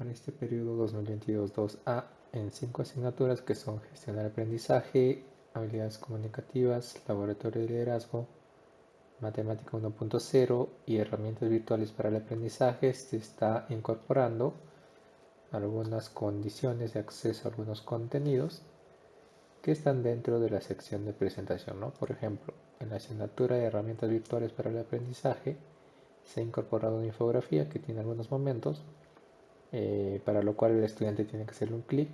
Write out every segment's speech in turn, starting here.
para este periodo 2022-2A en cinco asignaturas que son gestión del aprendizaje, habilidades comunicativas, laboratorio de liderazgo, matemática 1.0 y herramientas virtuales para el aprendizaje se está incorporando algunas condiciones de acceso a algunos contenidos que están dentro de la sección de presentación. ¿no? Por ejemplo, en la asignatura de herramientas virtuales para el aprendizaje se ha incorporado una infografía que tiene algunos momentos eh, para lo cual el estudiante tiene que hacerle un clic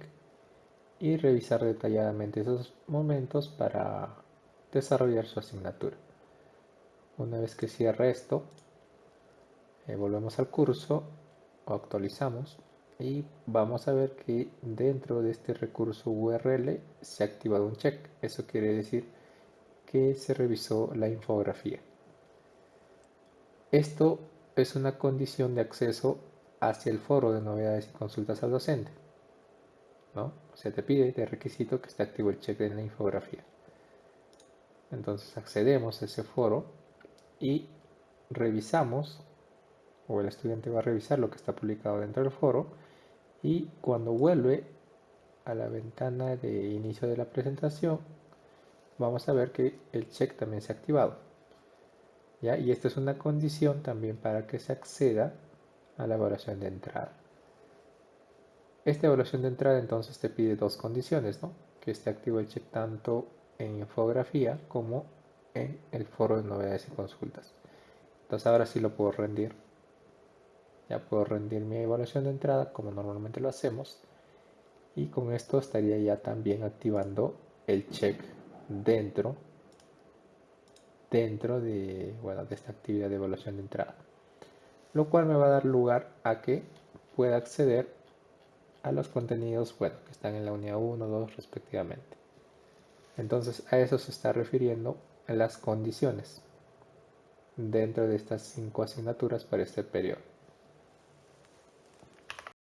y revisar detalladamente esos momentos para desarrollar su asignatura. Una vez que cierra esto, eh, volvemos al curso actualizamos y vamos a ver que dentro de este recurso URL se ha activado un check. Eso quiere decir que se revisó la infografía. Esto es una condición de acceso hacia el foro de novedades y consultas al docente. ¿no? Se te pide de requisito que esté activo el check en la infografía. Entonces accedemos a ese foro y revisamos, o el estudiante va a revisar lo que está publicado dentro del foro y cuando vuelve a la ventana de inicio de la presentación vamos a ver que el check también se ha activado. ¿ya? Y esta es una condición también para que se acceda a la evaluación de entrada. Esta evaluación de entrada entonces te pide dos condiciones, ¿no? que esté activo el check tanto en infografía como en el foro de novedades y consultas. Entonces ahora sí lo puedo rendir. Ya puedo rendir mi evaluación de entrada como normalmente lo hacemos. Y con esto estaría ya también activando el check dentro, dentro de, bueno, de esta actividad de evaluación de entrada lo cual me va a dar lugar a que pueda acceder a los contenidos bueno, que están en la unidad 1, 2 respectivamente. Entonces a eso se está refiriendo las condiciones dentro de estas cinco asignaturas para este periodo.